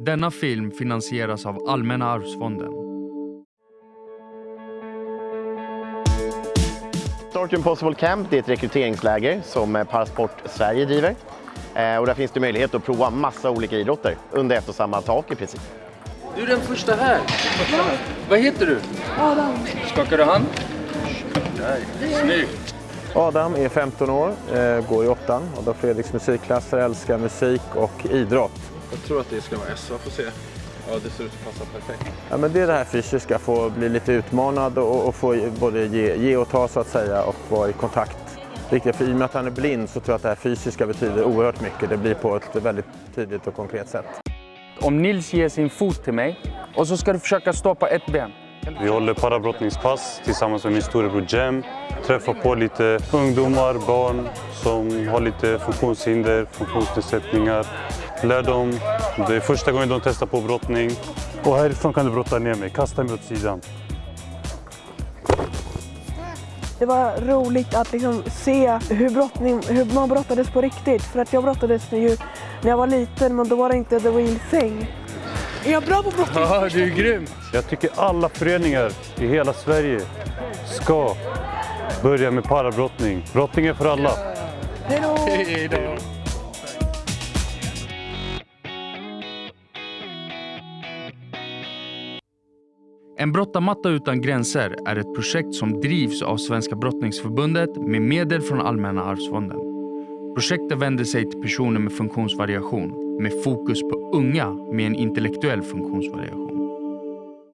Denna film finansieras av Allmänna arvsfonden. Start Impossible Camp det är ett rekryteringsläger som eh, Parasport Sverige driver. Eh, Och där finns det möjlighet att prova massa olika idrotter under ett och samma tak i princip. Du är den första här. Vad heter du? Adam. Skakar du hand? Där. Snyggt. Adam är 15 år, eh, går i åttan och då Fredriks musikklasser, älskar musik och idrott. Jag tror att det ska vara SA, får se. Ja, det ser ut att passa perfekt. Ja, men det är det här fysiska, få bli lite utmanad och, och få både ge, ge och ta så att säga och vara i kontakt. Riktigt, för i och med att han är blind så tror jag att det här fysiska betyder oerhört mycket. Det blir på ett väldigt tydligt och konkret sätt. Om Nils ger sin fot till mig och så ska du försöka stå på ett ben. Vi håller parabrottningspass tillsammans med min storebror Jem. Träffar på lite ungdomar, barn som har lite funktionshinder, funktionsnedsättningar. Lär dem. Det är första gången de testar på brottning. Och härifrån kan du brotta ner mig. Kasta mig åt sidan. Det var roligt att liksom se hur, brottning, hur man brottades på riktigt. För att jag brottades ju när jag var liten, men då var det inte the real thing. Är jag bra på brottning? Ja, du är grym. Jag tycker alla föreningar i hela Sverige ska börja med parabrottning. Brottning är för alla. Hej då! Hej då. En brottarmatta utan gränser är ett projekt som drivs av Svenska brottningsförbundet med medel från Allmänna arvsfonden. Projektet vänder sig till personer med funktionsvariation med fokus på unga med en intellektuell funktionsvariation.